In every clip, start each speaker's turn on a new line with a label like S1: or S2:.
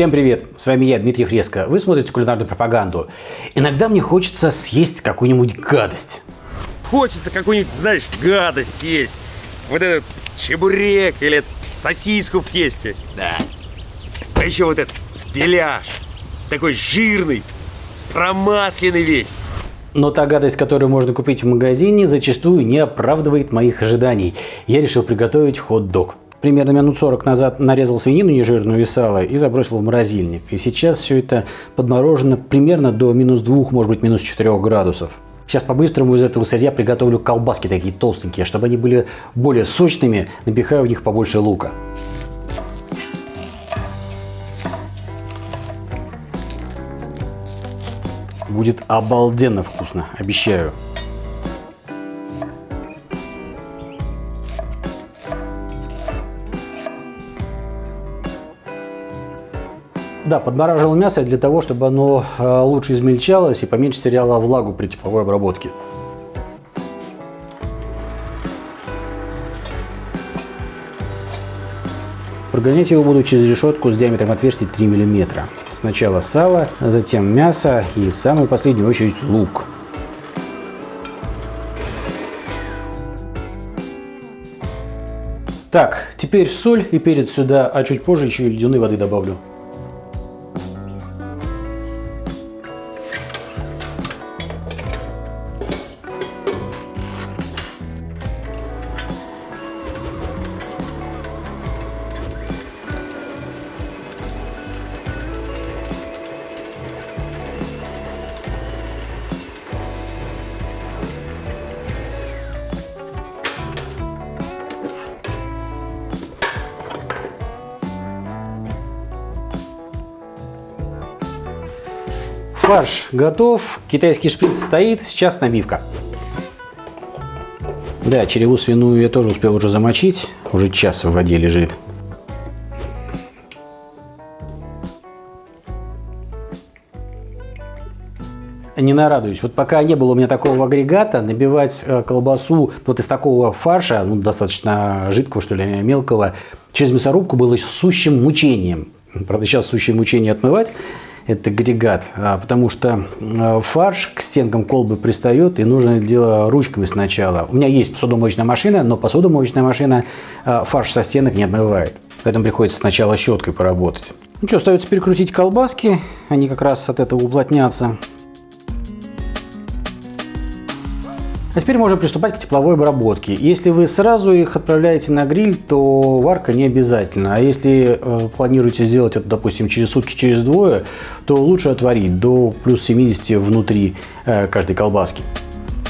S1: Всем привет! С вами я, Дмитрий Фреско. Вы смотрите кулинарную пропаганду. Иногда мне хочется съесть какую-нибудь гадость.
S2: Хочется какую-нибудь, знаешь, гадость съесть. Вот этот чебурек или сосиску в тесте. Да. А еще вот этот беляш. Такой жирный, промасленный весь.
S1: Но та гадость, которую можно купить в магазине, зачастую не оправдывает моих ожиданий. Я решил приготовить хот-дог. Примерно минут 40 назад нарезал свинину нежирную и сало и забросил в морозильник. И сейчас все это подморожено примерно до минус 2, может быть минус 4 градусов. Сейчас по-быстрому из этого сырья приготовлю колбаски такие толстенькие, чтобы они были более сочными, напихаю в них побольше лука. Будет обалденно вкусно, обещаю. Да, подмораживал мясо для того, чтобы оно э, лучше измельчалось и поменьше теряло влагу при тепловой обработке. Прогонять его буду через решетку с диаметром отверстий 3 мм. Сначала сало, затем мясо и в самую последнюю очередь лук. Так, теперь соль и перец сюда, а чуть позже еще и ледяной воды добавлю. Фарш готов, китайский шприц стоит, сейчас набивка. Да, череву свиную я тоже успел уже замочить, уже час в воде лежит. не нарадуюсь. Вот пока не было у меня такого агрегата, набивать э, колбасу вот из такого фарша, ну, достаточно жидкого, что ли, мелкого, через мясорубку было сущим мучением. Правда, сейчас сущее мучение отмывать этот агрегат, а, потому что а, фарш к стенкам колбы пристает, и нужно это дело ручками сначала. У меня есть посудомоечная машина, но посудомоечная машина а, фарш со стенок не отмывает. Поэтому приходится сначала щеткой поработать. Ну что, остается перекрутить колбаски, они как раз от этого уплотнятся. А теперь можно приступать к тепловой обработке. Если вы сразу их отправляете на гриль, то варка не обязательно. А если э, планируете сделать это, допустим, через сутки, через двое, то лучше отварить до плюс 70 внутри э, каждой колбаски.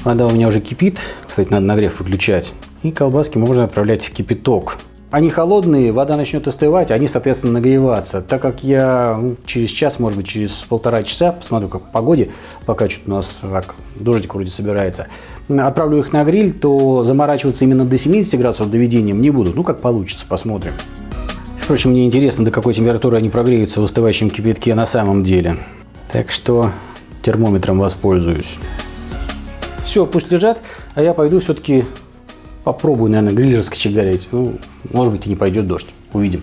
S1: Вода у меня уже кипит. Кстати, надо нагрев выключать. И колбаски можно отправлять в кипяток. Они холодные, вода начнет остывать, они, соответственно, нагреваться. Так как я ну, через час, может быть, через полтора часа, посмотрю, как по погоде, пока что-то у нас так, дождик вроде собирается, отправлю их на гриль, то заморачиваться именно до 70 градусов доведением не буду. Ну, как получится, посмотрим. Впрочем, мне интересно, до какой температуры они прогреются в остывающем кипятке на самом деле. Так что термометром воспользуюсь. Все, пусть лежат, а я пойду все-таки попробую, наверное, гриль раскочегарить. Ну, может быть, и не пойдет дождь. Увидим.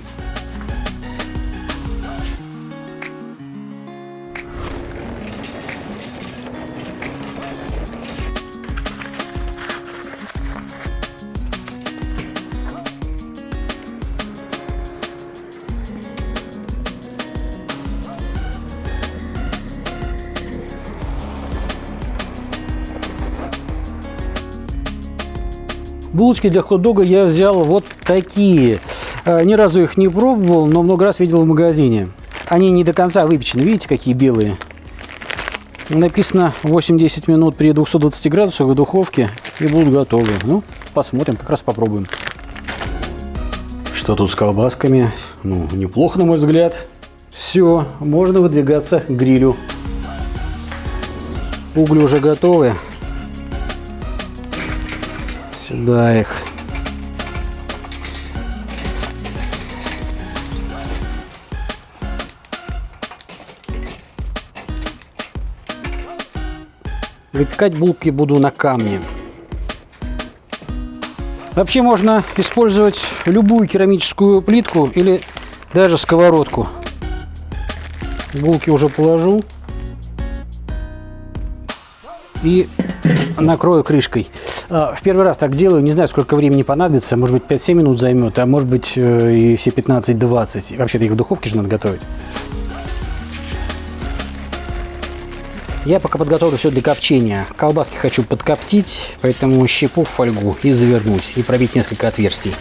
S1: Булочки для хот-дога я взял вот такие. Э, ни разу их не пробовал, но много раз видел в магазине. Они не до конца выпечены. Видите, какие белые? Написано 8-10 минут при 220 градусах в духовке и будут готовы. Ну, посмотрим, как раз попробуем. Что тут с колбасками? Ну, неплохо, на мой взгляд. Все, можно выдвигаться к грилю. Угли уже готовы. Сюда их. Выпекать булки буду на камне. Вообще можно использовать любую керамическую плитку или даже сковородку. Булки уже положу. И накрою крышкой. А, в первый раз так делаю, не знаю, сколько времени понадобится, может быть 5-7 минут займет, а может быть э, и все 15-20. Вообще-то их в духовке же надо готовить. Я пока подготовлю все для копчения. Колбаски хочу подкоптить, поэтому щепу в фольгу и завернуть, и пробить несколько отверстий.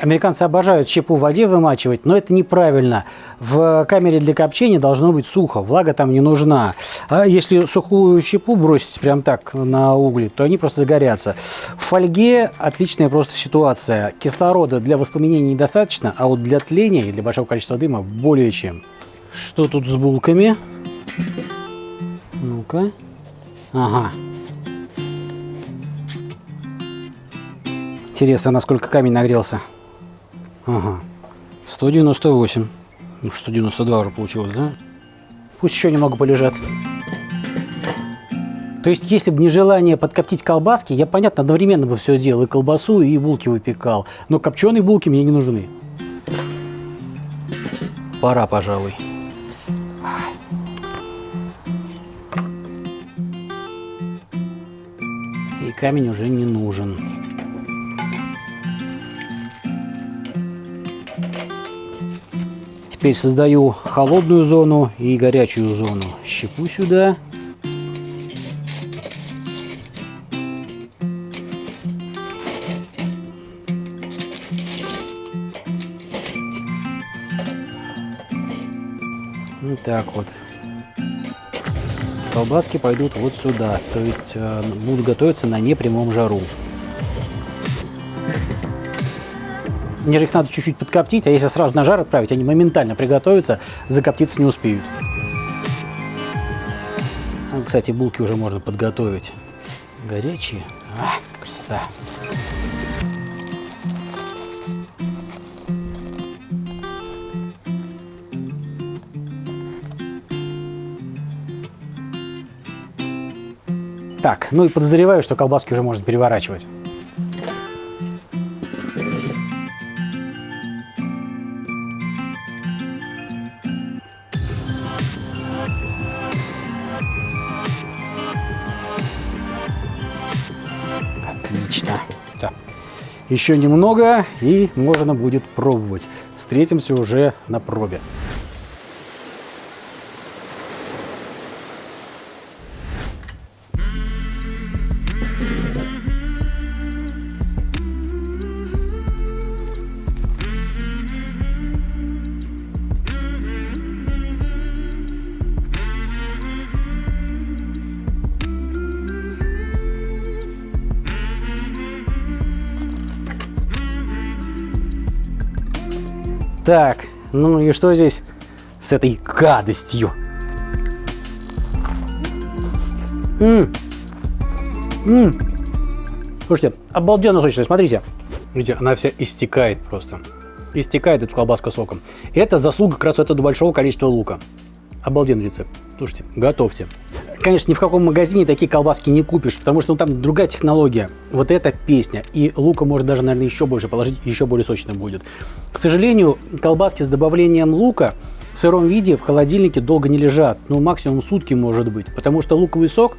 S1: Американцы обожают щепу в воде вымачивать, но это неправильно. В камере для копчения должно быть сухо, влага там не нужна. А если сухую щепу бросить прям так на угли, то они просто загорятся. В фольге отличная просто ситуация. Кислорода для воспламенения недостаточно, а вот для тления и для большого количества дыма более чем. Что тут с булками? Ну-ка. Ага. Интересно, насколько камень нагрелся. Ага. 198. Ну, 192 уже получилось, да? Пусть еще немного полежат. То есть, если бы не желание подкоптить колбаски, я, понятно, одновременно бы все делал, и колбасу, и булки выпекал. Но копченые булки мне не нужны. Пора, пожалуй. И камень уже не нужен. Теперь создаю холодную зону и горячую зону. Щепу сюда. Вот так вот. Колбаски пойдут вот сюда, то есть э, будут готовиться на непрямом жару. Мне же их надо чуть-чуть подкоптить, а если сразу на жар отправить, они моментально приготовятся, закоптиться не успеют. А, кстати, булки уже можно подготовить. Горячие. А, красота. Так, ну и подозреваю, что колбаски уже можно переворачивать. Еще немного, и можно будет пробовать. Встретимся уже на пробе. Так, ну и что здесь с этой гадостью? М -м -м. Слушайте, обалденно сочная, смотрите. Видите, она вся истекает просто. Истекает эта колбаска соком. Это заслуга как раз этого большого количества лука. Обалденный рецепт. Слушайте, готовьте. Конечно, ни в каком магазине такие колбаски не купишь, потому что ну, там другая технология. Вот эта песня. И лука может даже, наверное, еще больше положить, еще более сочно будет. К сожалению, колбаски с добавлением лука в сыром виде в холодильнике долго не лежат. Ну, максимум сутки может быть. Потому что луковый сок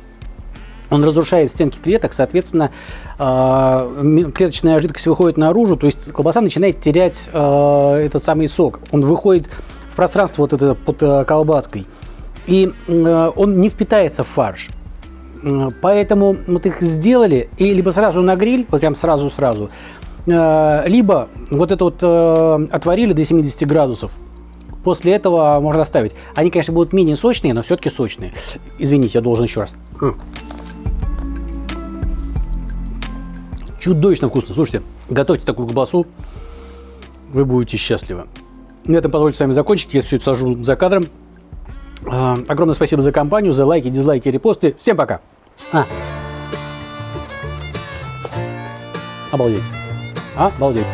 S1: он разрушает стенки клеток, соответственно, э, клеточная жидкость выходит наружу, то есть колбаса начинает терять э, этот самый сок. Он выходит в пространство вот это под э, колбаской и э, он не впитается в фарш. Поэтому вот их сделали, и либо сразу на гриль, вот прям сразу-сразу, э, либо вот это вот э, отварили до 70 градусов. После этого можно оставить. Они, конечно, будут менее сочные, но все-таки сочные. Извините, я должен еще раз. Чудовищно вкусно. Слушайте, готовьте такую колбасу, вы будете счастливы. На этом позвольте с вами закончить. Я все это сажу за кадром. А, огромное спасибо за компанию, за лайки, дизлайки, репосты. Всем пока. А. Обалдеть. Обалдеть.